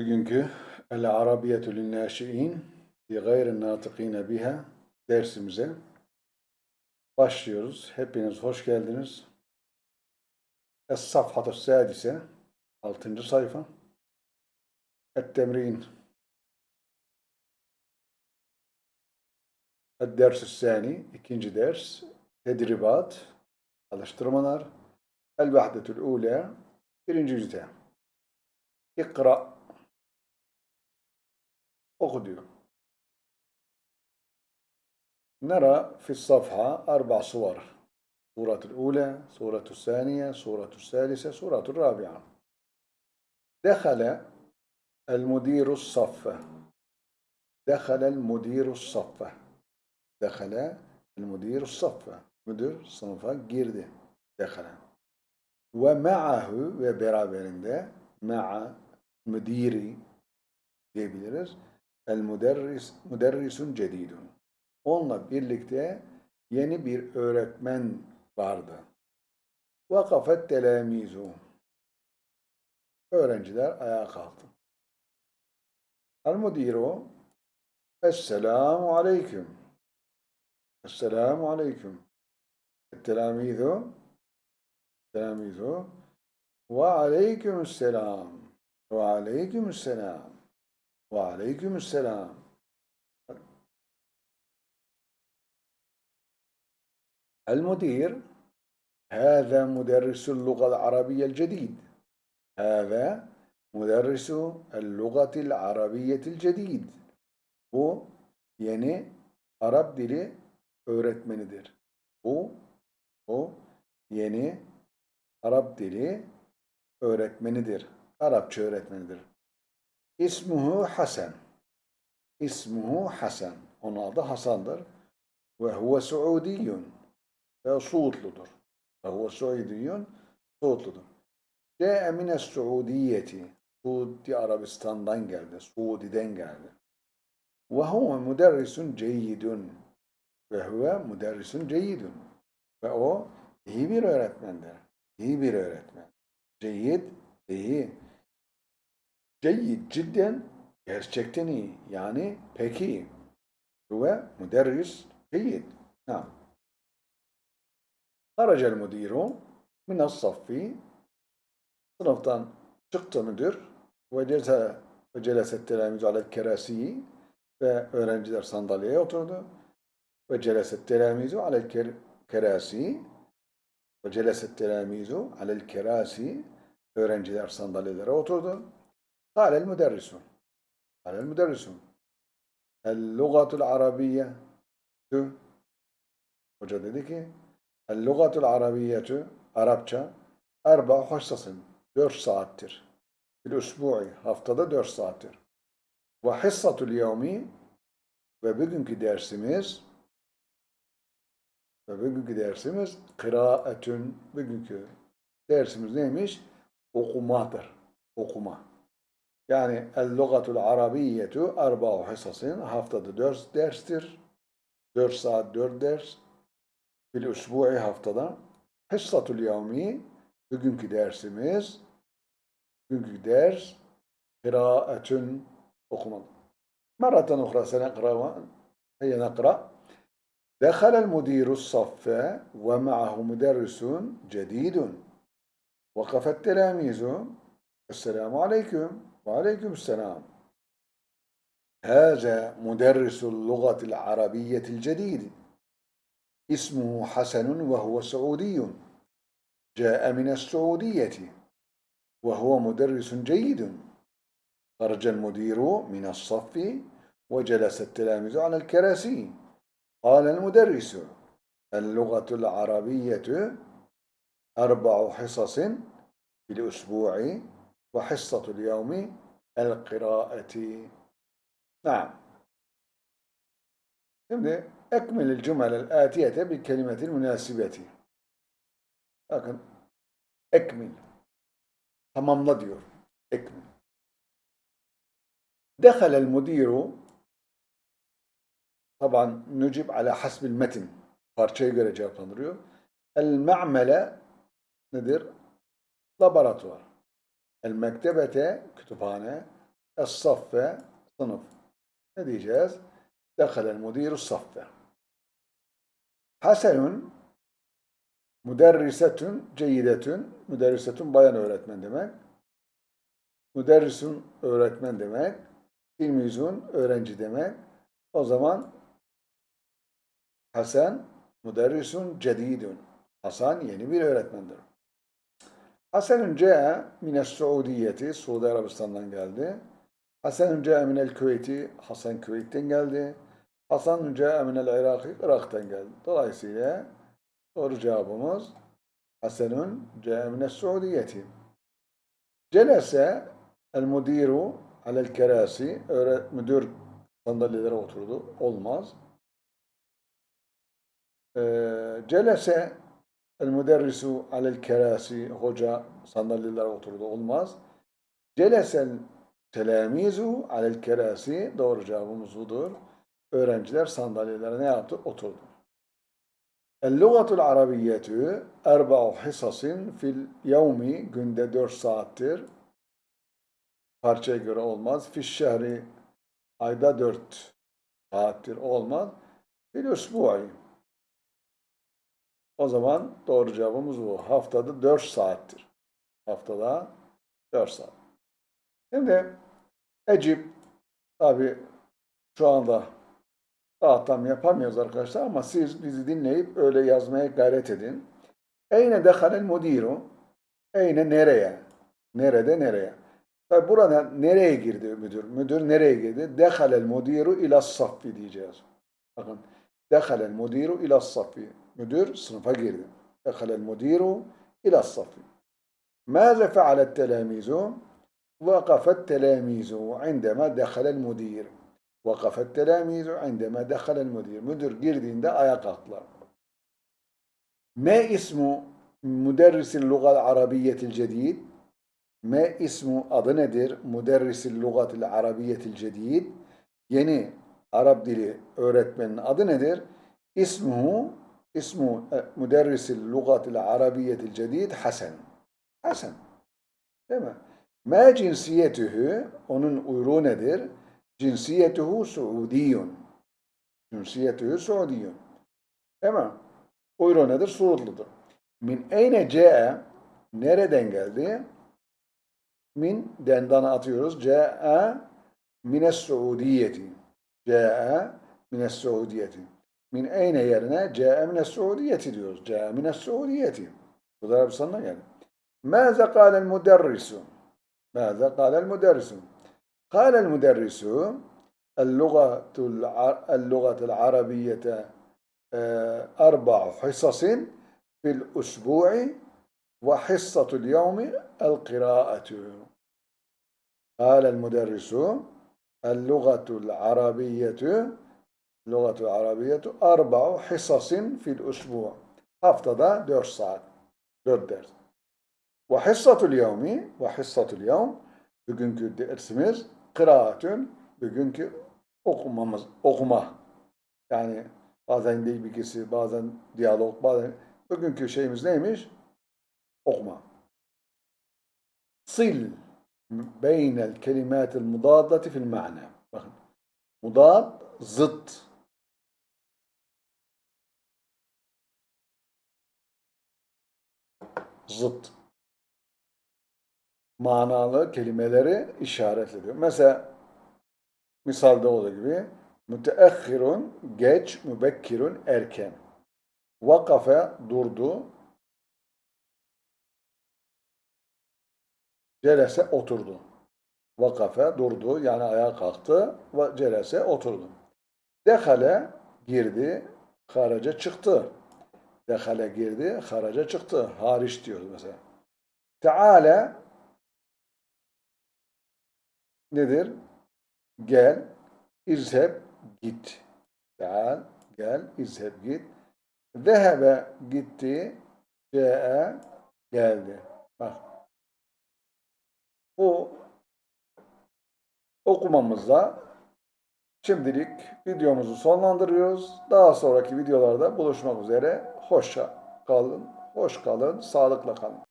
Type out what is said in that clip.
Bugünkü El Arabiyetü Linnâşi'in fi gayri nâtıkîne biha dersimize başlıyoruz. Hepiniz hoş geldiniz. Es-Safhatü Sadise 6. sayfa Et-Temrin El-Ders-ü Sani ikinci ders Tedribat Alıştırmalar El-Vahdetül Ula birinci yüzde İkra Oku diyor. Nara fi safha arba suvar. Suratül ula, suratü saniye, suratü salise, suratü rabi'a. Dehale el müdiru saffe. Dehale el müdiru saffe. Dehale el müdiru saffe. Müdür sınıfa girdi. Dehale. Ve ma'ahu ve beraberinde ma'a müdiri diyebiliriz. El müderris müderrisun cedidun. Onunla birlikte yeni bir öğretmen vardı. Vakafet telamizu. Öğrenciler ayağa kalktı. El müdiru Esselamu aleyküm. Esselamu aleyküm. Telamizu Telamizu ve aleykümselam. Ve aleykümselam. Ve aleykümselam. المدير هذا مدرس اللغة العربية الجديد هذا مدرس اللغة العربية الجديد bu yeni Arap dili öğretmenidir. Bu o yeni Arap dili öğretmenidir. Arapça öğretmenidir. İsmuhu Hasan. İsmuhu Hasan. Onun adı Hasan'dır. Ve huve Suudiyyun. Ve Suudludur. Ve huve Suudiyyun. Suudludur. Ce'e mine Suudiyeti. Suudi Arabistan'dan geldi. Suudi'den geldi. Ve huve müderrisun ceyyidun. Ve huve müderrisun ceyyidun. Ve o iyi bir öğretmendir. İyi bir öğretmen. Ceyyid, iyi. Ceyyid cidden gerçekten iyi. Yani pek iyi. Ve müderris ceyyid. Ha. Haracel müdiru minas saffi sınıftan çıktı müdür ve celse ve celeset telamizu alel kerasi ve öğrenciler sandalyeye oturdu ve celeset telamizu alel ker kerasi ve celeset telamizu alel kerasi öğrenciler sandalyelere oturdu. Kâlel müderrisun. Kâlel müderrisun. El-lugatul arabiyye Hoca dedi ki El-lugatul arabiyyetu Arapça erba hissasın. Dört saattir. Bir usbu'i haftada dört saattir. Ve hissatul yevmi ve bugünkü dersimiz ve bugünkü dersimiz kıraatün. Bugünkü dersimiz neymiş? Okumadır. Okuma. Yani el-lugatul arabiyyetu erba'u hissasın. Haftada dört derstir. Dört saat dört ders. Bil usbu'i haftada. Hissatul yevmi bugünkü dersimiz bugünkü ders kıraatün okuma. Meratan ukhra seneqra هيا نقرأ دخل المدير الصف ومعه مدرس جديد وقف التلاميذ السلام عليكم وعليكم السلام. هذا مدرس اللغة العربية الجديد. اسمه حسن وهو سعودي. جاء من السعودية وهو مدرس جيد. خرج المدير من الصف وجلس التلاميذ على الكراسي. قال المدرس اللغة العربية أربع حصص في الأسبوع. وحصة اليوم القراءة نعم Şimdi ekmelil cümelel atiyete bir kelimetin münasibeti. Bakın ekmil. Tamamla diyor. Ekmil. Dehalel mudiru taban nücib ala hasbil metin. Parçaya göre cevaplandırıyor. El ma'mele nedir? Laboratuvar. El mektebete kütüphane. Es-saffe sınıf. Ne diyeceğiz? Dehalel müdîru saffe. Hasenun müderrisetün ceyidetün. Müderrisetün bayan öğretmen demek. Müderrisun öğretmen demek. Tilmizun öğrenci demek. O zaman Hasan müderrisun cedidun. Hasan yeni bir öğretmendir. Hasanun ce'e mines Suudiyeti. Suudi Arabistan'dan geldi. Hasanun ce'e minel Küveyti. Hasan Küveyt'ten geldi. Hasanun ce'e minel Irak'ı. Irak'tan geldi. Dolayısıyla doğru cevabımız Hasanun ce'e mines Suudiyeti. Celese el müdiru alel kerasi. Müdür sandalyelere oturdu. Olmaz. Ee, celese el müderrisu alel kerasi. Hoca sandalyelere oturdu. Olmaz. Celesel telamizu alel kerasi. Doğru cevabımız budur. Öğrenciler sandalyelere ne yaptı? Oturdu. El-lugatul arabiyyetü erba'u hisasin fil yevmi günde 4 saattir. Parçaya göre olmaz. Fiş şehri ayda 4 saattir olmaz. Fil usbu'i. O zaman doğru cevabımız bu. Haftada 4 saattir. Haftada 4 saat. Şimdi Ecip tabi şu anda daha tam yapamıyoruz arkadaşlar ama siz bizi dinleyip öyle yazmaya gayret edin. Eyne dehalel mudiru? Eyne nereye? Nerede nereye? Tabi burada nereye girdi müdür? Müdür nereye girdi? Dehalel mudiru ila saffi diyeceğiz. Bakın. دخل المدير إلى الصف مدير صنف جيرد دخل المدير إلى الصف ماذا فعل التلاميذ؟ وقف التلاميذ عندما دخل المدير وقف التلاميذ عندما دخل المدير مدير جيردين ده أياق ما اسم مدرس اللغة العربية الجديد؟ ما اسم أظندر مدرس اللغة العربية الجديد؟ يعني Arap dili öğretmenin adı nedir? İsmuhu ismu e, müderrisil lugatil arabiyetil cedid Hasan. Hasan. Değil mi? Ma cinsiyetühü onun uyruğu nedir? Cinsiyetuhu Suudiyun. Cinsiyetühü Suudiyun. Değil mi? Uyruğu nedir? Suudludur. Min eyne ce'e nereden geldi? min dendan atıyoruz. Ce'e mines Suudiyeti. جاء من السعودية من أين يرنا جاء من السعودية diyoruz. جاء من السعودية. Bu da يعني ماذا قال المدرس؟ ماذا قال المدرس؟ قال المدرس اللغة اللغة العربية آه، أربع حصص في الأسبوع وحصة اليوم القراءة قال المدرس اللغة العربية اللغة العربية أربع حصص في الأسبوع haftada 4 saat 4 ders وحصة اليوم وحصة اليوم bugünkü dersimiz kıraatün bugünkü okumamız okuma yani bazen değil bilgisi bazen diyalog bazen bugünkü şeyimiz neymiş okuma sil beynel kelimatil mudaddati fil ma'na. Bakın. Mudad zıt. Zıt. Manalı kelimeleri işaret. Mesela misalde olduğu gibi müteahhirun geç, mübekkirun erken. Vakafe durdu, Celese oturdu. Vakafe durdu yani ayağa kalktı ve celese oturdu. Dehale girdi, haraca çıktı. Dehale girdi, haraca çıktı. Hariç diyoruz mesela. Teala nedir? Gel, izheb, git. Teal, gel, izheb, git. Zehebe gitti, ce'e geldi. Bak bu okumamızla şimdilik videomuzu sonlandırıyoruz. Daha sonraki videolarda buluşmak üzere. Hoşça kalın, hoş kalın, sağlıkla kalın.